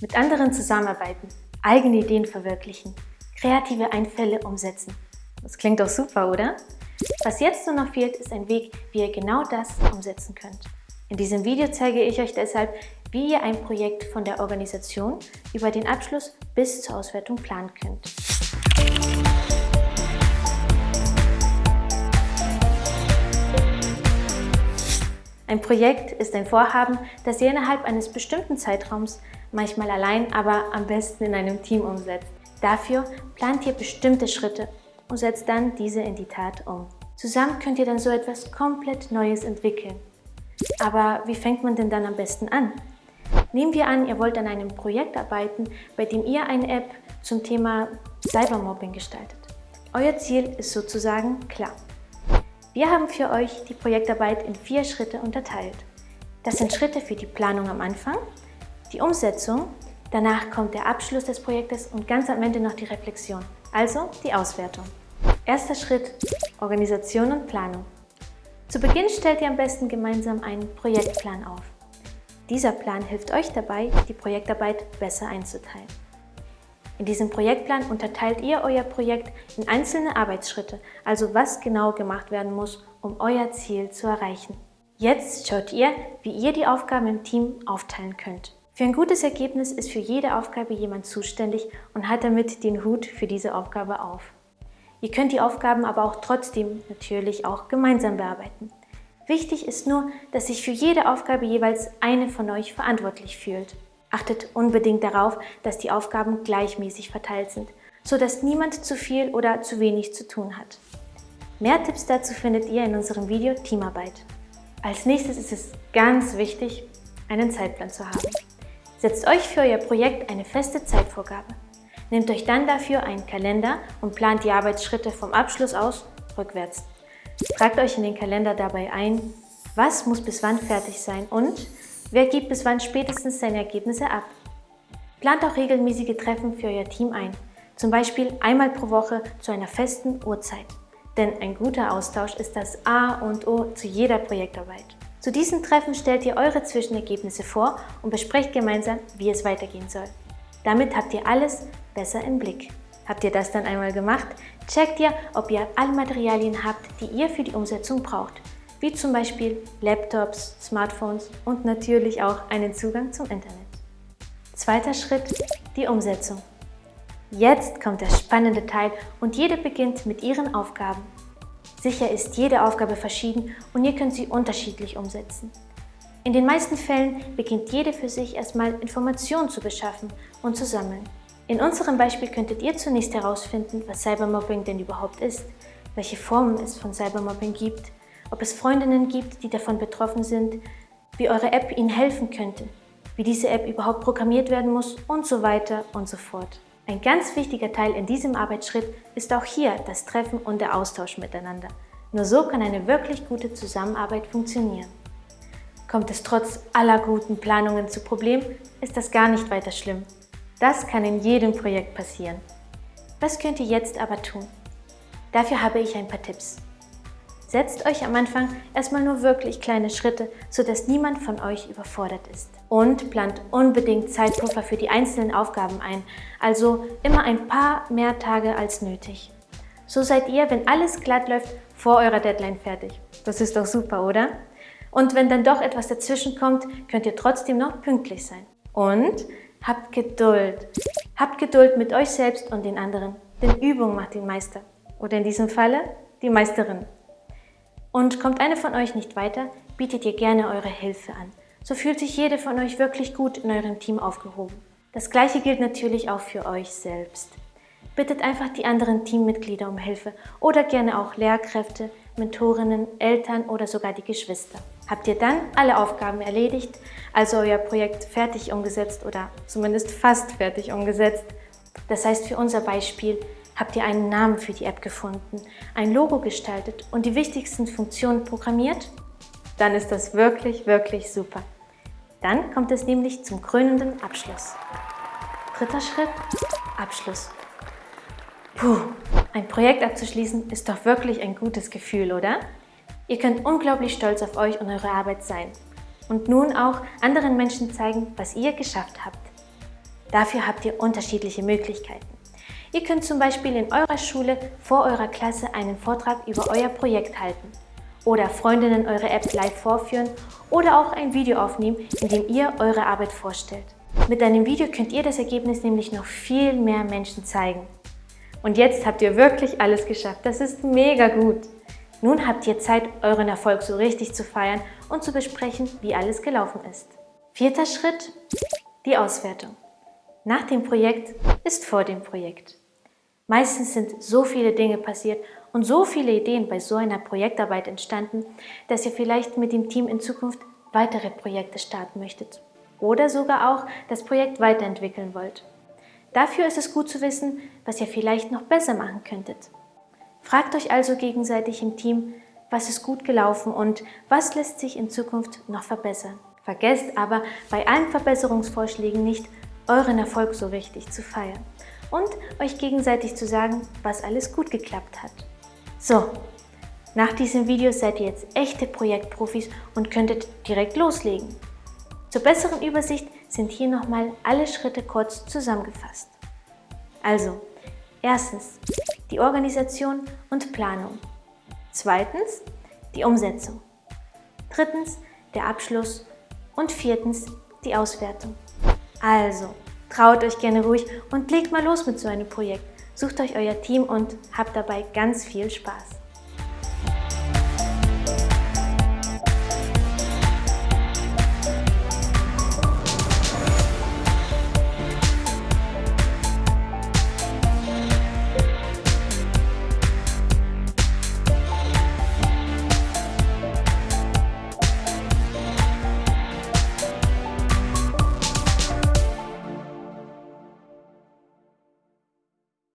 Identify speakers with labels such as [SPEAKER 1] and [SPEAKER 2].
[SPEAKER 1] Mit anderen zusammenarbeiten, eigene Ideen verwirklichen, kreative Einfälle umsetzen. Das klingt doch super, oder? Was jetzt nur noch fehlt, ist ein Weg, wie ihr genau das umsetzen könnt. In diesem Video zeige ich euch deshalb, wie ihr ein Projekt von der Organisation über den Abschluss bis zur Auswertung planen könnt. Ein Projekt ist ein Vorhaben, das ihr innerhalb eines bestimmten Zeitraums, manchmal allein, aber am besten in einem Team umsetzt. Dafür plant ihr bestimmte Schritte und setzt dann diese in die Tat um. Zusammen könnt ihr dann so etwas komplett Neues entwickeln. Aber wie fängt man denn dann am besten an? Nehmen wir an, ihr wollt an einem Projekt arbeiten, bei dem ihr eine App zum Thema Cybermobbing gestaltet. Euer Ziel ist sozusagen klar. Wir haben für euch die Projektarbeit in vier Schritte unterteilt. Das sind Schritte für die Planung am Anfang, die Umsetzung, danach kommt der Abschluss des Projektes und ganz am Ende noch die Reflexion, also die Auswertung. Erster Schritt, Organisation und Planung. Zu Beginn stellt ihr am besten gemeinsam einen Projektplan auf. Dieser Plan hilft euch dabei, die Projektarbeit besser einzuteilen. In diesem Projektplan unterteilt ihr euer Projekt in einzelne Arbeitsschritte, also was genau gemacht werden muss, um euer Ziel zu erreichen. Jetzt schaut ihr, wie ihr die Aufgaben im Team aufteilen könnt. Für ein gutes Ergebnis ist für jede Aufgabe jemand zuständig und hat damit den Hut für diese Aufgabe auf. Ihr könnt die Aufgaben aber auch trotzdem natürlich auch gemeinsam bearbeiten. Wichtig ist nur, dass sich für jede Aufgabe jeweils eine von euch verantwortlich fühlt. Achtet unbedingt darauf, dass die Aufgaben gleichmäßig verteilt sind, sodass niemand zu viel oder zu wenig zu tun hat. Mehr Tipps dazu findet ihr in unserem Video Teamarbeit. Als nächstes ist es ganz wichtig, einen Zeitplan zu haben. Setzt euch für euer Projekt eine feste Zeitvorgabe. Nehmt euch dann dafür einen Kalender und plant die Arbeitsschritte vom Abschluss aus rückwärts. Tragt euch in den Kalender dabei ein, was muss bis wann fertig sein und Wer gibt bis wann spätestens seine Ergebnisse ab? Plant auch regelmäßige Treffen für euer Team ein, zum Beispiel einmal pro Woche zu einer festen Uhrzeit. Denn ein guter Austausch ist das A und O zu jeder Projektarbeit. Zu diesen Treffen stellt ihr eure Zwischenergebnisse vor und besprecht gemeinsam, wie es weitergehen soll. Damit habt ihr alles besser im Blick. Habt ihr das dann einmal gemacht, checkt ihr, ob ihr alle Materialien habt, die ihr für die Umsetzung braucht wie zum Beispiel Laptops, Smartphones und natürlich auch einen Zugang zum Internet. Zweiter Schritt, die Umsetzung. Jetzt kommt der spannende Teil und jede beginnt mit ihren Aufgaben. Sicher ist jede Aufgabe verschieden und ihr könnt sie unterschiedlich umsetzen. In den meisten Fällen beginnt jede für sich erstmal Informationen zu beschaffen und zu sammeln. In unserem Beispiel könntet ihr zunächst herausfinden, was Cybermobbing denn überhaupt ist, welche Formen es von Cybermobbing gibt, ob es Freundinnen gibt, die davon betroffen sind, wie eure App ihnen helfen könnte, wie diese App überhaupt programmiert werden muss und so weiter und so fort. Ein ganz wichtiger Teil in diesem Arbeitsschritt ist auch hier das Treffen und der Austausch miteinander. Nur so kann eine wirklich gute Zusammenarbeit funktionieren. Kommt es trotz aller guten Planungen zu Problemen, ist das gar nicht weiter schlimm. Das kann in jedem Projekt passieren. Was könnt ihr jetzt aber tun? Dafür habe ich ein paar Tipps. Setzt euch am Anfang erstmal nur wirklich kleine Schritte, sodass niemand von euch überfordert ist. Und plant unbedingt Zeitpuffer für die einzelnen Aufgaben ein, also immer ein paar mehr Tage als nötig. So seid ihr, wenn alles glatt läuft, vor eurer Deadline fertig. Das ist doch super, oder? Und wenn dann doch etwas dazwischen kommt, könnt ihr trotzdem noch pünktlich sein. Und habt Geduld. Habt Geduld mit euch selbst und den anderen, denn Übung macht den Meister. Oder in diesem Falle die Meisterin. Und kommt eine von euch nicht weiter, bietet ihr gerne eure Hilfe an. So fühlt sich jede von euch wirklich gut in eurem Team aufgehoben. Das gleiche gilt natürlich auch für euch selbst. Bittet einfach die anderen Teammitglieder um Hilfe oder gerne auch Lehrkräfte, Mentorinnen, Eltern oder sogar die Geschwister. Habt ihr dann alle Aufgaben erledigt, also euer Projekt fertig umgesetzt oder zumindest fast fertig umgesetzt? Das heißt für unser Beispiel, Habt ihr einen Namen für die App gefunden, ein Logo gestaltet und die wichtigsten Funktionen programmiert? Dann ist das wirklich, wirklich super. Dann kommt es nämlich zum krönenden Abschluss. Dritter Schritt, Abschluss. Puh, ein Projekt abzuschließen ist doch wirklich ein gutes Gefühl, oder? Ihr könnt unglaublich stolz auf euch und eure Arbeit sein und nun auch anderen Menschen zeigen, was ihr geschafft habt. Dafür habt ihr unterschiedliche Möglichkeiten. Ihr könnt zum Beispiel in eurer Schule vor eurer Klasse einen Vortrag über euer Projekt halten oder Freundinnen eure App live vorführen oder auch ein Video aufnehmen, in dem ihr eure Arbeit vorstellt. Mit einem Video könnt ihr das Ergebnis nämlich noch viel mehr Menschen zeigen. Und jetzt habt ihr wirklich alles geschafft. Das ist mega gut. Nun habt ihr Zeit, euren Erfolg so richtig zu feiern und zu besprechen, wie alles gelaufen ist. Vierter Schritt, die Auswertung. Nach dem Projekt ist vor dem Projekt. Meistens sind so viele Dinge passiert und so viele Ideen bei so einer Projektarbeit entstanden, dass ihr vielleicht mit dem Team in Zukunft weitere Projekte starten möchtet oder sogar auch das Projekt weiterentwickeln wollt. Dafür ist es gut zu wissen, was ihr vielleicht noch besser machen könntet. Fragt euch also gegenseitig im Team, was ist gut gelaufen und was lässt sich in Zukunft noch verbessern. Vergesst aber bei allen Verbesserungsvorschlägen nicht, euren Erfolg so richtig zu feiern und euch gegenseitig zu sagen, was alles gut geklappt hat. So, nach diesem Video seid ihr jetzt echte Projektprofis und könntet direkt loslegen. Zur besseren Übersicht sind hier nochmal alle Schritte kurz zusammengefasst. Also, erstens die Organisation und Planung. Zweitens die Umsetzung. Drittens der Abschluss und viertens die Auswertung. Also, traut euch gerne ruhig und legt mal los mit so einem Projekt. Sucht euch euer Team und habt dabei ganz viel Spaß.